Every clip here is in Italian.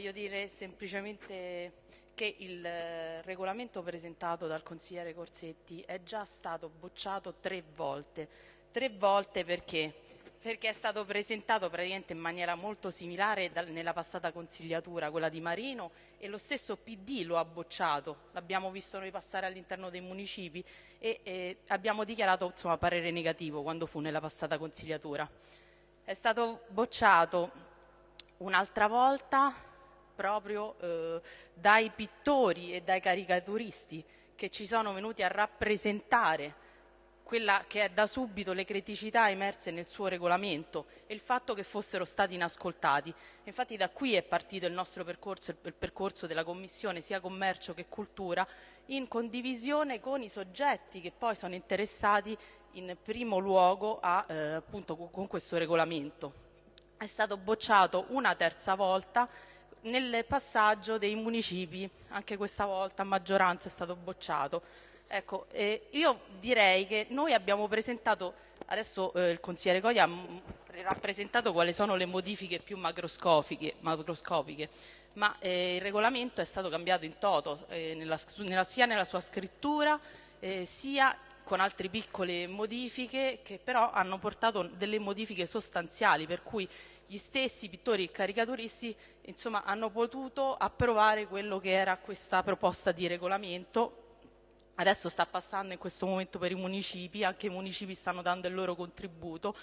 voglio dire semplicemente che il eh, regolamento presentato dal consigliere Corsetti è già stato bocciato tre volte. Tre volte perché? Perché è stato presentato praticamente in maniera molto similare nella passata consigliatura, quella di Marino, e lo stesso PD lo ha bocciato. L'abbiamo visto noi passare all'interno dei municipi e, e abbiamo dichiarato insomma, parere negativo quando fu nella passata consigliatura. È stato bocciato un'altra volta proprio eh, dai pittori e dai caricaturisti che ci sono venuti a rappresentare quella che è da subito le criticità emerse nel suo regolamento e il fatto che fossero stati inascoltati. Infatti da qui è partito il nostro percorso, il percorso della Commissione sia commercio che cultura, in condivisione con i soggetti che poi sono interessati in primo luogo a, eh, appunto, con questo regolamento. È stato bocciato una terza volta nel passaggio dei municipi, anche questa volta a maggioranza è stato bocciato. Ecco, eh, io direi che noi abbiamo presentato, adesso eh, il consigliere Coglia ha rappresentato quali sono le modifiche più macroscopiche, macroscopiche ma eh, il regolamento è stato cambiato in toto, eh, nella, nella, sia nella sua scrittura eh, sia con altre piccole modifiche che però hanno portato delle modifiche sostanziali per cui gli stessi pittori e caricaturisti insomma, hanno potuto approvare quello che era questa proposta di regolamento. Adesso sta passando in questo momento per i municipi, anche i municipi stanno dando il loro contributo.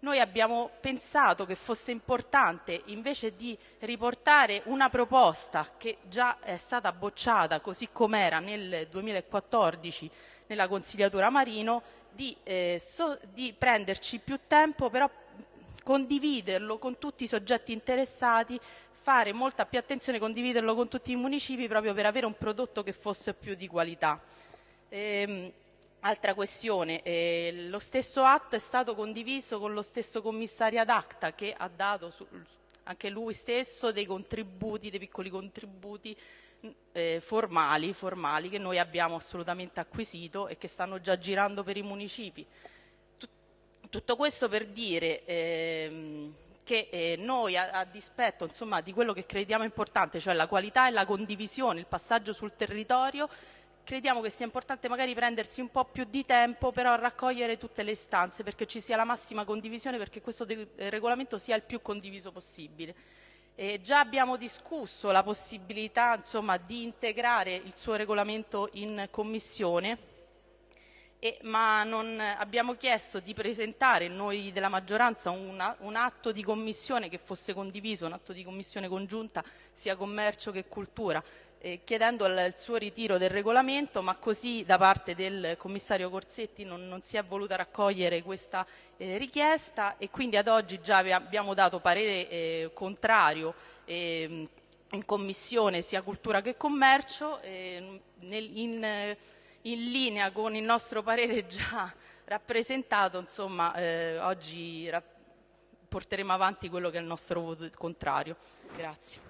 Noi abbiamo pensato che fosse importante, invece di riportare una proposta che già è stata bocciata così com'era nel 2014 nella consigliatura Marino, di, eh, so, di prenderci più tempo però condividerlo con tutti i soggetti interessati, fare molta più attenzione, condividerlo con tutti i municipi proprio per avere un prodotto che fosse più di qualità. Ehm, altra questione, eh, lo stesso atto è stato condiviso con lo stesso commissario ad acta che ha dato su, anche lui stesso dei contributi, dei piccoli contributi eh, formali, formali che noi abbiamo assolutamente acquisito e che stanno già girando per i municipi. Tutto questo per dire ehm, che eh, noi a, a dispetto insomma, di quello che crediamo importante, cioè la qualità e la condivisione, il passaggio sul territorio, crediamo che sia importante magari prendersi un po' più di tempo però a raccogliere tutte le istanze perché ci sia la massima condivisione, perché questo regolamento sia il più condiviso possibile. Eh, già abbiamo discusso la possibilità insomma, di integrare il suo regolamento in commissione e, ma non, abbiamo chiesto di presentare noi della maggioranza una, un atto di commissione che fosse condiviso, un atto di commissione congiunta sia commercio che cultura, eh, chiedendo il, suo ritiro del regolamento, ma così da parte del commissario Corsetti non, non si è voluta raccogliere questa eh, richiesta e quindi ad oggi già abbiamo dato parere eh, contrario ehm, in commissione sia cultura che commercio ehm, nel, in, in linea con il nostro parere già rappresentato, insomma, eh, oggi porteremo avanti quello che è il nostro voto contrario. Grazie.